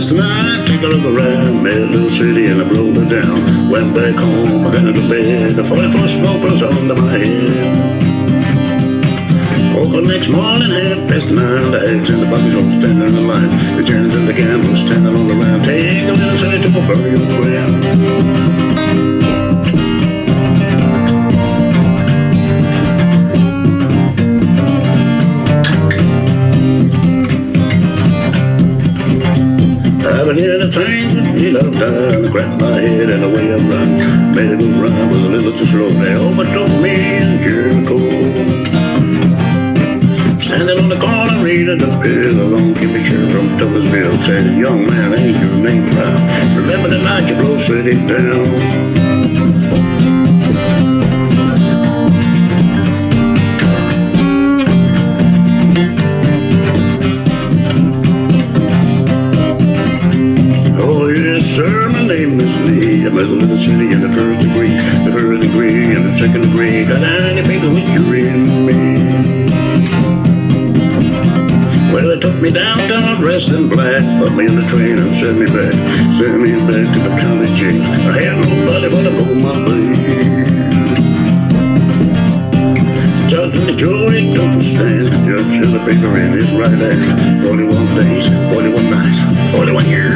last night, take a look around, little Sadie and I blowed it down. Went back home, I got into bed, the 44 smoke was under my head. Woke up next morning, half past nine, the eggs and the buckets all standing in the line. The chairs and the gamblers standing on the round, take a little Sadie to a burial ground. Been here to train, he loved time, I cracked my head and away I run. Made a good run, was a little too slow. They overtook me in Jericho. Standing on the corner, reading the bill, along came a sheriff from Thomasville. Said, young man, ain't your name Brown? Remember the night you blow Sadie down? Name is Lee. I'm a little Sadie in the first degree, the first degree and the second degree. Got 90 people with you in me. Well, they took me downtown dressed in black, put me in the train and sent me back, sent me back to the county jail. I had nobody but to pull my blade. Judge and the jury took a stand. Judge held the paper in his right hand. 41 days, 41 nights, 41 years